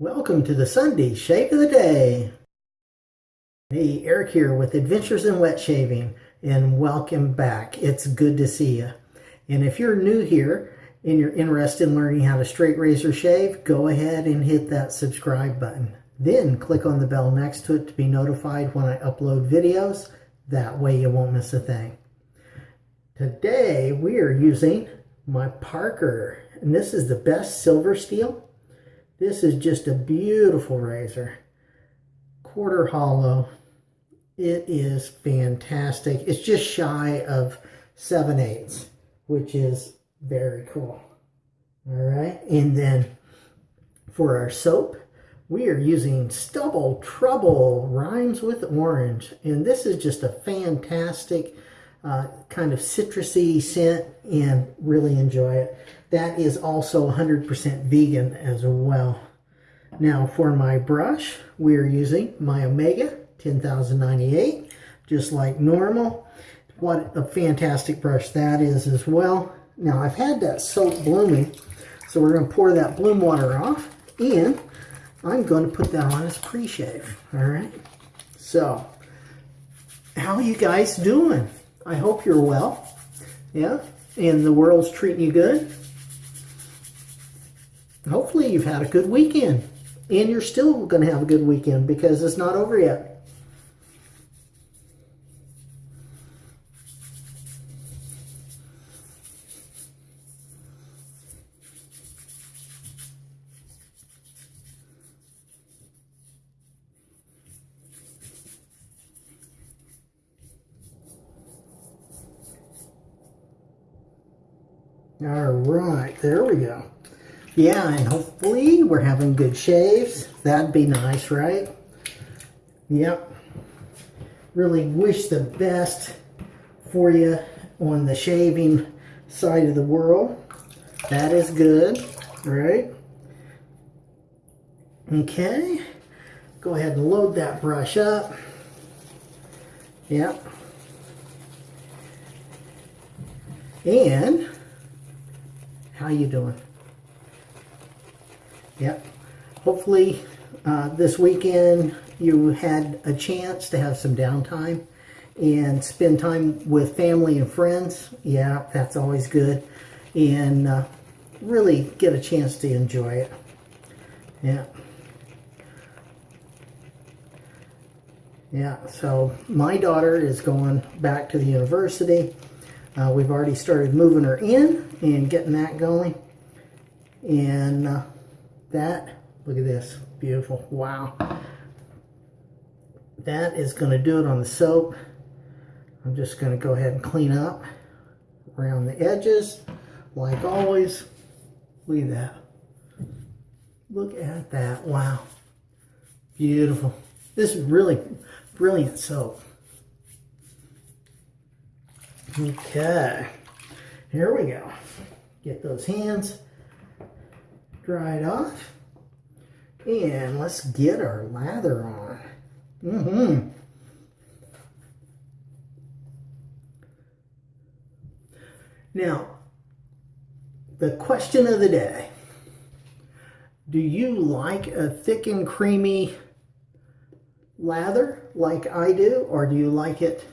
Welcome to the Sunday Shave of the Day. Hey, Eric here with Adventures in Wet Shaving, and welcome back. It's good to see you. And if you're new here and you're interested in learning how to straight razor shave, go ahead and hit that subscribe button. Then click on the bell next to it to be notified when I upload videos. That way you won't miss a thing. Today we are using my Parker, and this is the best silver steel this is just a beautiful razor. Quarter hollow. It is fantastic. It's just shy of 7 eighths, which is very cool. All right, and then for our soap, we are using Stubble Trubble Rhymes with Orange. And this is just a fantastic uh, kind of citrusy scent and really enjoy it. That is also 100% vegan as well. Now for my brush, we are using my Omega 10098, just like normal. What a fantastic brush that is as well. Now I've had that soap blooming, so we're going to pour that bloom water off, and I'm going to put that on as pre-shave, all right? So, how you guys doing? I hope you're well, yeah? And the world's treating you good? hopefully you've had a good weekend. And you're still going to have a good weekend because it's not over yet. All right, there we go. Yeah, and hopefully we're having good shaves. That'd be nice, right? Yep. Really wish the best for you on the shaving side of the world. That is good, right? Okay. Go ahead and load that brush up. Yep. And how you doing? Yep. Hopefully uh, this weekend you had a chance to have some downtime and spend time with family and friends. Yeah, that's always good. And uh, really get a chance to enjoy it. Yeah. Yeah, so my daughter is going back to the university. Uh, we've already started moving her in and getting that going. And uh, that, look at this, beautiful, wow. That is going to do it on the soap. I'm just going to go ahead and clean up around the edges, like always. Look at that. Look at that, wow. Beautiful. This is really brilliant soap. Okay, here we go. Get those hands dried off. And let's get our lather on. Mm-hmm. Now, the question of the day. Do you like a thick and creamy lather like I do, or do you like it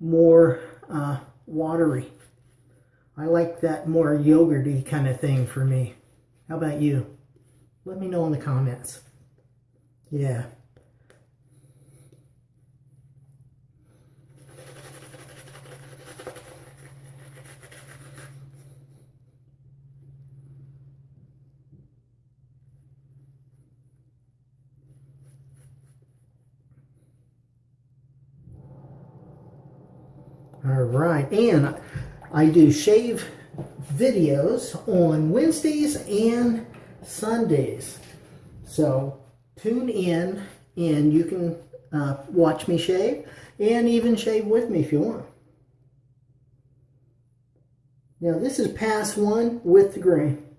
more uh, watery? I like that more yogurty kind of thing for me. How about you? Let me know in the comments. Yeah. Right, and I do shave videos on Wednesdays and Sundays. So tune in and you can uh, watch me shave and even shave with me if you want. Now this is pass one with the grain.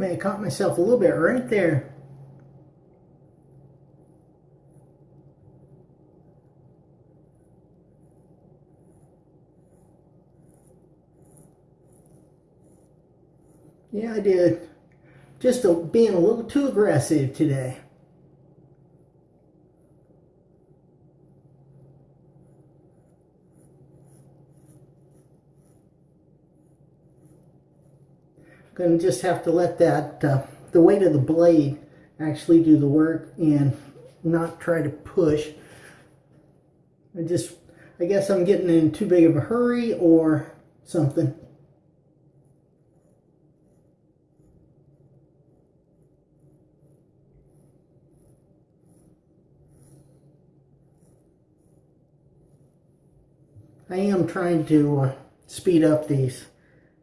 May have caught myself a little bit right there. Yeah, I did. Just a, being a little too aggressive today. Gonna just have to let that, uh, the weight of the blade actually do the work and not try to push. I just, I guess I'm getting in too big of a hurry or something. I am trying to uh, speed up these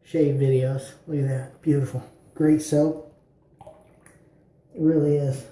shave videos. Look at that. Beautiful. Great soap. It really is.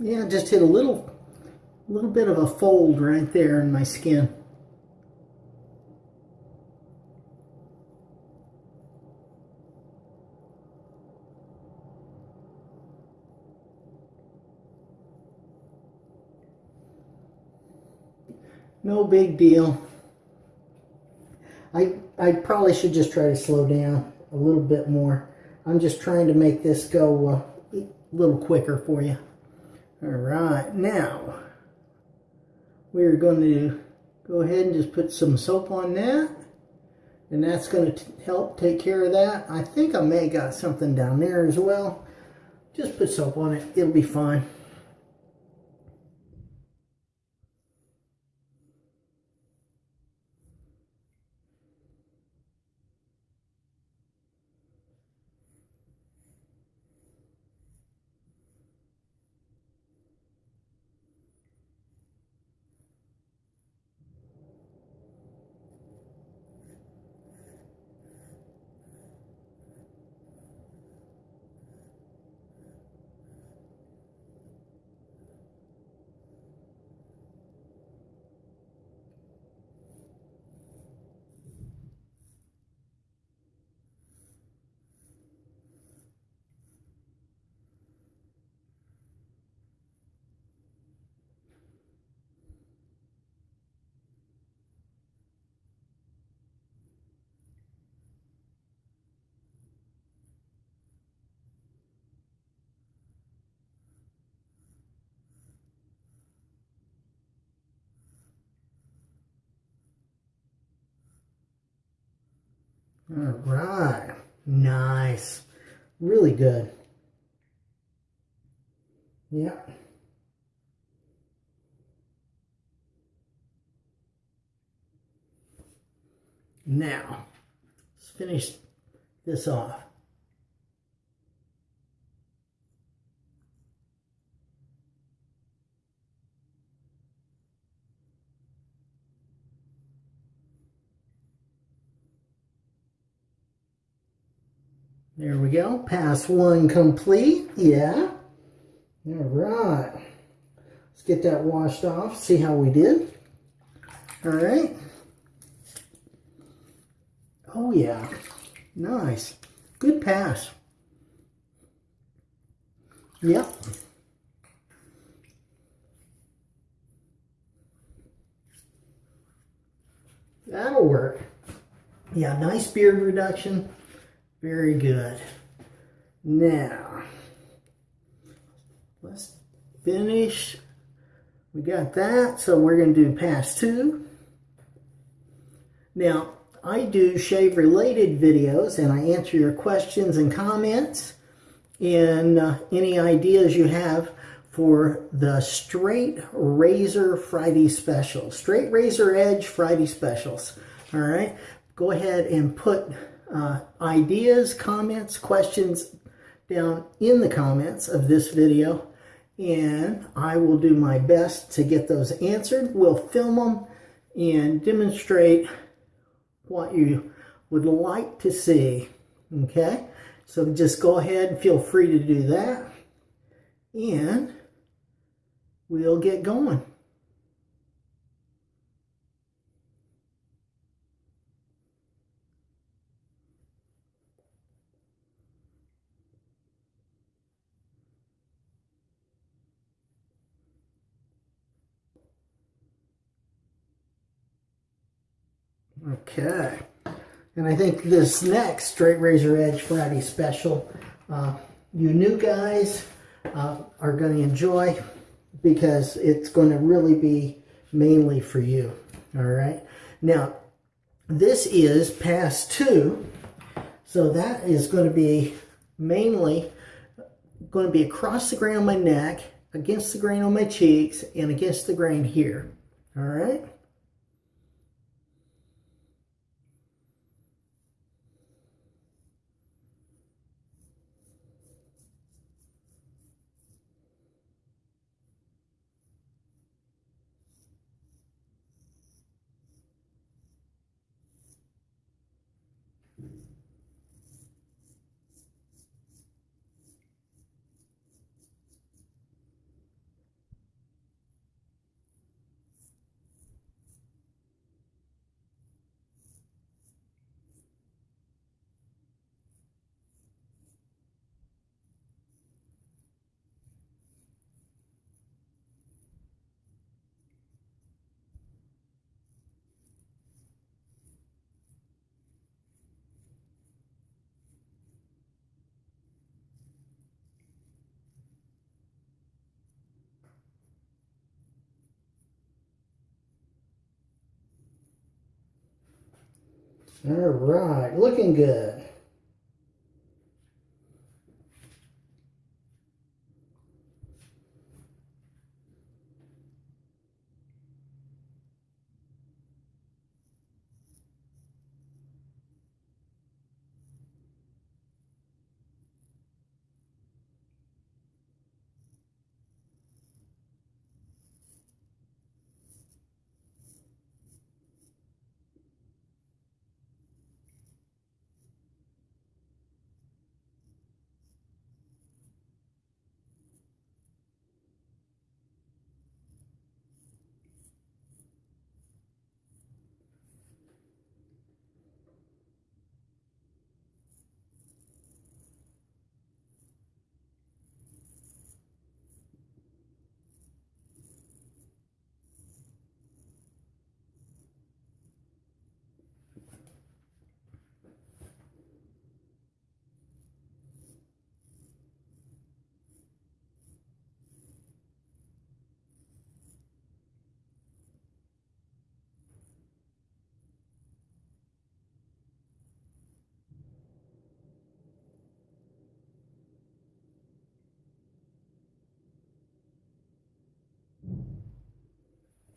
Yeah, just hit a little, little bit of a fold right there in my skin. No big deal. I, I probably should just try to slow down a little bit more. I'm just trying to make this go uh, a little quicker for you. All right, now we're going to go ahead and just put some soap on that. And that's going to help take care of that. I think I may got something down there as well. Just put soap on it. It'll be fine. All right. Nice. Really good. Yep. Now, let's finish this off. There we go. Pass one complete. Yeah. All right. Let's get that washed off. See how we did. All right. Oh, yeah. Nice. Good pass. Yep. That'll work. Yeah, nice beard reduction. Very good. Now, let's finish. We got that, so we're going to do pass two. Now, I do shave-related videos, and I answer your questions and comments, and uh, any ideas you have for the Straight Razor Friday special. Straight Razor Edge Friday specials. All right. Go ahead and put uh, ideas, comments, questions down in the comments of this video and I will do my best to get those answered. We'll film them and demonstrate what you would like to see. Okay, so just go ahead and feel free to do that and we'll get going. Okay. And I think this next Straight Razor Edge Friday special, uh, you new guys uh, are going to enjoy because it's going to really be mainly for you. All right. Now, this is pass two. So that is going to be mainly going to be across the grain on my neck, against the grain on my cheeks, and against the grain here. All right. All right, looking good.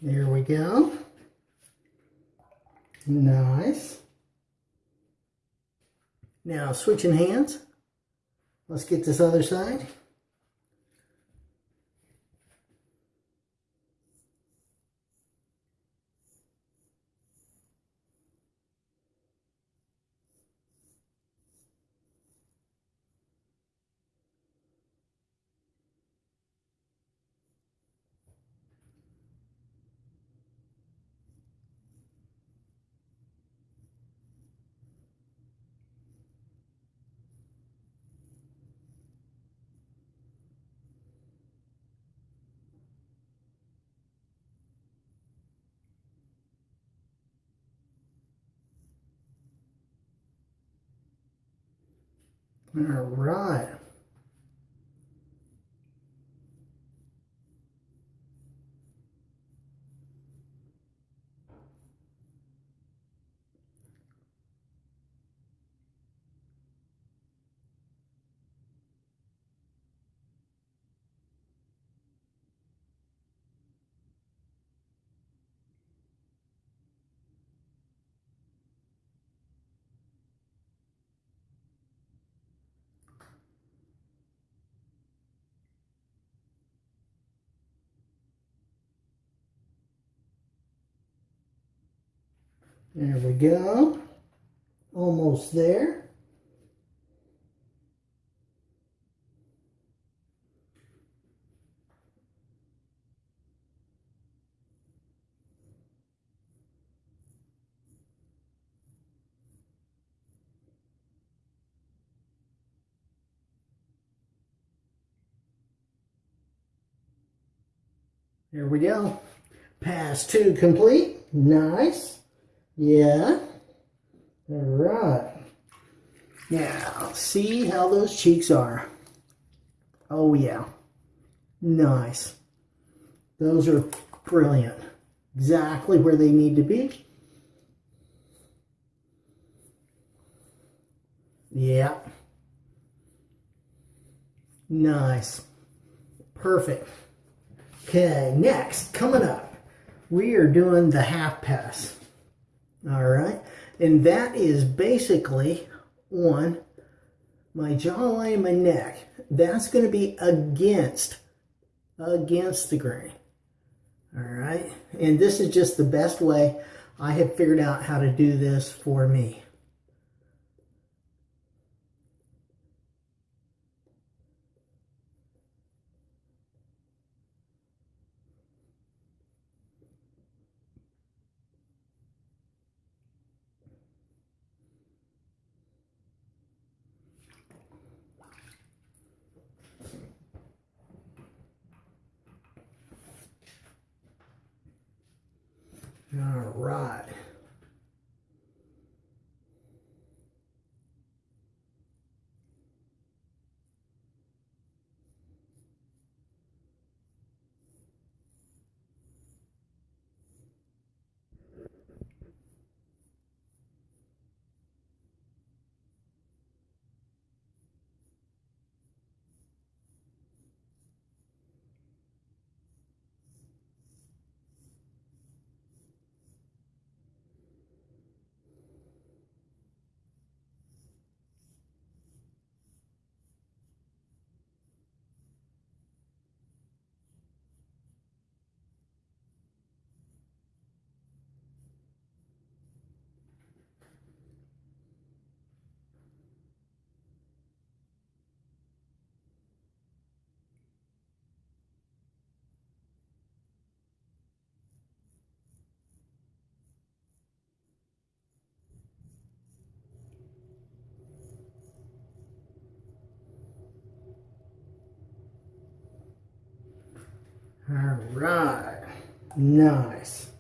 There we go. Nice. Now switching hands. Let's get this other side. All right. There we go. Almost there. There we go. Pass two complete. Nice. Yeah. All right. Now, see how those cheeks are. Oh, yeah. Nice. Those are brilliant. Exactly where they need to be. Yeah. Nice. Perfect. Okay, next, coming up, we are doing the half pass. All right, and that is basically on my jawline and my neck. That's going to be against, against the grain. All right, and this is just the best way I have figured out how to do this for me. All right. All right. Nice.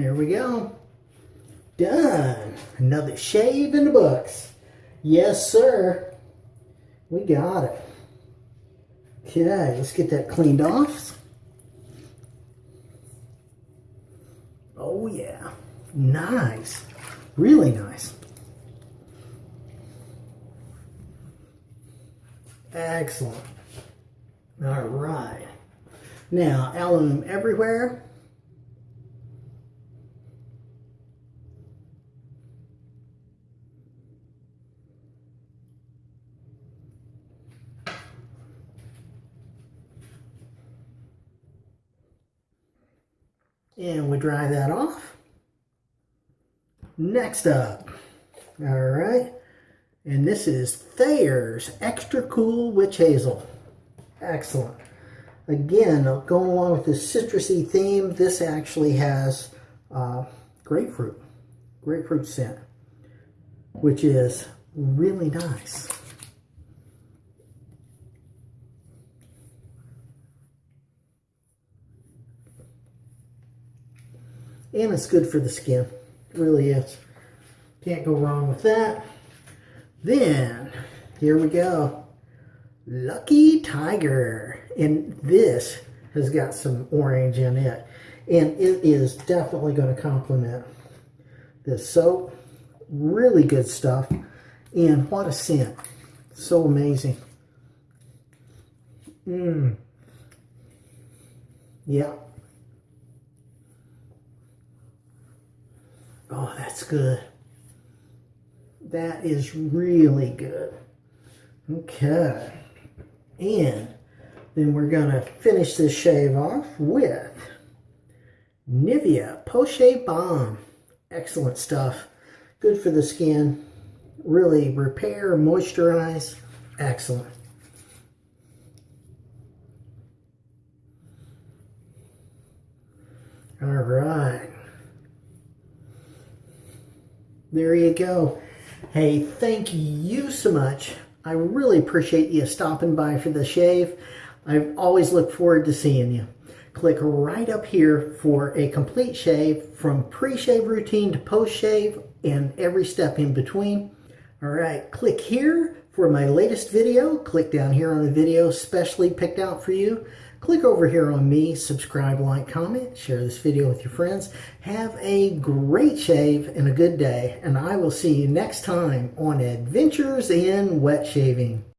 There we go. Done. Another shave in the books. Yes, sir. We got it. Okay, let's get that cleaned off. Oh, yeah. Nice. Really nice. Excellent. All right. Now, alum everywhere. And we dry that off. Next up, all right, and this is Thayer's Extra Cool Witch Hazel. Excellent. Again, going along with this citrusy theme, this actually has uh, grapefruit, grapefruit scent, which is really nice. And it's good for the skin. It really is. Can't go wrong with that. Then, here we go. Lucky Tiger. And this has got some orange in it. And it is definitely going to complement this soap. Really good stuff. And what a scent. So amazing. Mmm. Yeah. Oh, that's good. That is really good. Okay. And then we're going to finish this shave off with Nivea Shave Balm. Excellent stuff. Good for the skin. Really repair, moisturize. Excellent. All right. There you go. Hey, thank you so much. I really appreciate you stopping by for the shave. I always look forward to seeing you. Click right up here for a complete shave from pre-shave routine to post-shave and every step in between. All right, click here for my latest video. Click down here on the video specially picked out for you. Click over here on me, subscribe, like, comment, share this video with your friends. Have a great shave and a good day, and I will see you next time on Adventures in Wet Shaving.